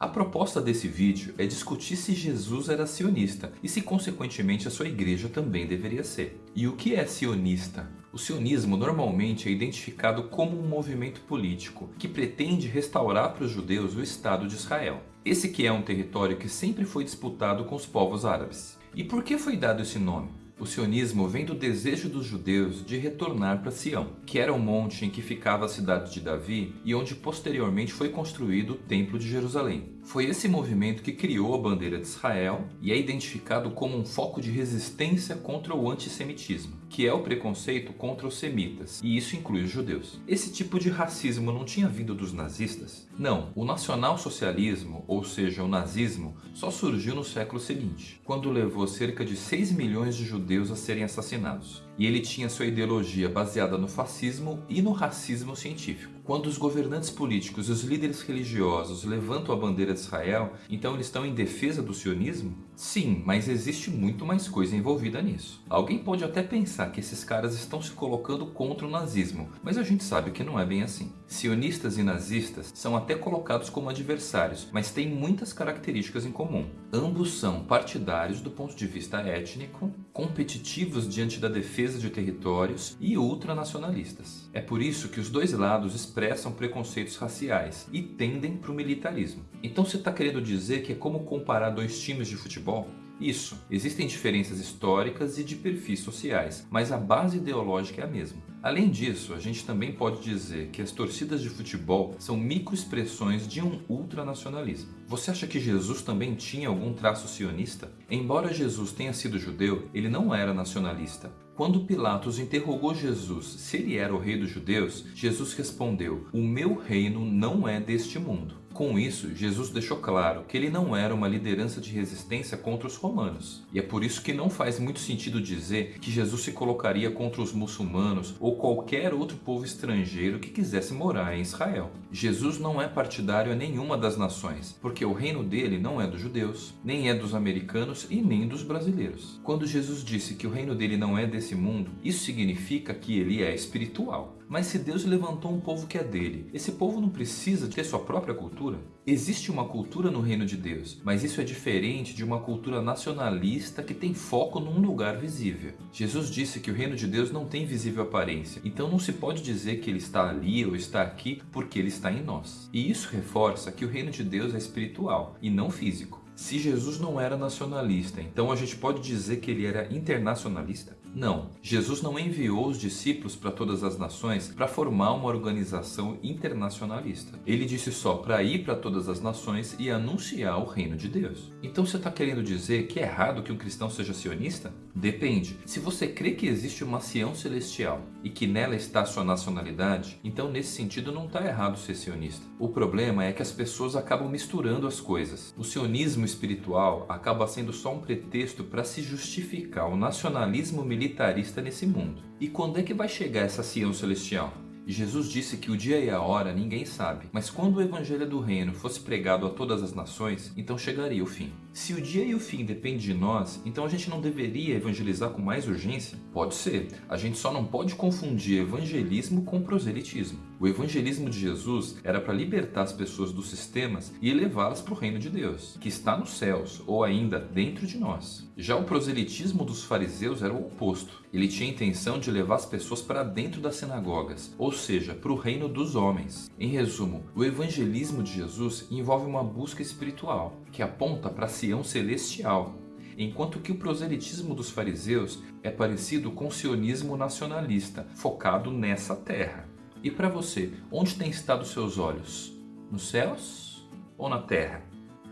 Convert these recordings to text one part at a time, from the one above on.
A proposta desse vídeo é discutir se Jesus era sionista e se consequentemente a sua igreja também deveria ser. E o que é sionista? O sionismo normalmente é identificado como um movimento político que pretende restaurar para os judeus o Estado de Israel. Esse que é um território que sempre foi disputado com os povos árabes. E por que foi dado esse nome? O sionismo vem do desejo dos judeus de retornar para Sião, que era o monte em que ficava a cidade de Davi e onde posteriormente foi construído o Templo de Jerusalém. Foi esse movimento que criou a bandeira de Israel e é identificado como um foco de resistência contra o antissemitismo, que é o preconceito contra os semitas, e isso inclui os judeus. Esse tipo de racismo não tinha vindo dos nazistas? Não, o nacionalsocialismo, ou seja, o nazismo, só surgiu no século seguinte, quando levou cerca de 6 milhões de judeus a serem assassinados e ele tinha sua ideologia baseada no fascismo e no racismo científico. Quando os governantes políticos e os líderes religiosos levantam a bandeira de Israel, então eles estão em defesa do sionismo? Sim, mas existe muito mais coisa envolvida nisso. Alguém pode até pensar que esses caras estão se colocando contra o nazismo, mas a gente sabe que não é bem assim. Sionistas e nazistas são até colocados como adversários, mas têm muitas características em comum. Ambos são partidários do ponto de vista étnico, competitivos diante da defesa de territórios e ultranacionalistas. É por isso que os dois lados expressam preconceitos raciais e tendem para o militarismo. Então você está querendo dizer que é como comparar dois times de futebol? Isso, existem diferenças históricas e de perfis sociais, mas a base ideológica é a mesma. Além disso, a gente também pode dizer que as torcidas de futebol são microexpressões de um ultranacionalismo. Você acha que Jesus também tinha algum traço sionista? Embora Jesus tenha sido judeu, ele não era nacionalista. Quando Pilatos interrogou Jesus se ele era o rei dos judeus, Jesus respondeu, o meu reino não é deste mundo. Com isso, Jesus deixou claro que ele não era uma liderança de resistência contra os romanos. E é por isso que não faz muito sentido dizer que Jesus se colocaria contra os muçulmanos ou qualquer outro povo estrangeiro que quisesse morar em Israel. Jesus não é partidário a nenhuma das nações, porque o reino dele não é dos judeus, nem é dos americanos e nem dos brasileiros. Quando Jesus disse que o reino dele não é desse mundo, isso significa que ele é espiritual. Mas se Deus levantou um povo que é dele, esse povo não precisa ter sua própria cultura? Existe uma cultura no reino de Deus, mas isso é diferente de uma cultura nacionalista que tem foco num lugar visível. Jesus disse que o reino de Deus não tem visível aparência, então não se pode dizer que ele está ali ou está aqui porque ele está em nós. E isso reforça que o reino de Deus é espiritual e não físico. Se Jesus não era nacionalista, então a gente pode dizer que ele era internacionalista? Não, Jesus não enviou os discípulos para todas as nações para formar uma organização internacionalista. Ele disse só para ir para todas as nações e anunciar o reino de Deus. Então você está querendo dizer que é errado que um cristão seja sionista? Depende. Se você crê que existe uma Sião celestial e que nela está sua nacionalidade, então nesse sentido não está errado ser sionista. O problema é que as pessoas acabam misturando as coisas. O sionismo espiritual acaba sendo só um pretexto para se justificar o nacionalismo militar militarista nesse mundo. E quando é que vai chegar essa Sião Celestial? Jesus disse que o dia e a hora ninguém sabe, mas quando o evangelho do reino fosse pregado a todas as nações, então chegaria o fim. Se o dia e o fim dependem de nós, então a gente não deveria evangelizar com mais urgência? Pode ser, a gente só não pode confundir evangelismo com proselitismo. O evangelismo de Jesus era para libertar as pessoas dos sistemas e levá-las para o reino de Deus, que está nos céus ou ainda dentro de nós. Já o proselitismo dos fariseus era o oposto. Ele tinha a intenção de levar as pessoas para dentro das sinagogas, ou seja, para o reino dos homens. Em resumo, o evangelismo de Jesus envolve uma busca espiritual, que aponta para a Sião celestial, enquanto que o proselitismo dos fariseus é parecido com o sionismo nacionalista, focado nessa terra. E para você, onde têm estado seus olhos? Nos céus ou na terra?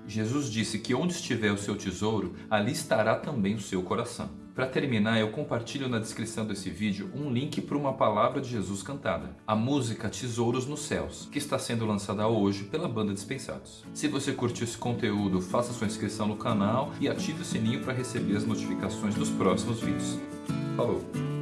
Jesus disse que onde estiver o seu tesouro, ali estará também o seu coração. Para terminar, eu compartilho na descrição desse vídeo um link para uma palavra de Jesus cantada, a música Tesouros nos Céus, que está sendo lançada hoje pela banda Dispensados. Se você curtiu esse conteúdo, faça sua inscrição no canal e ative o sininho para receber as notificações dos próximos vídeos. Falou!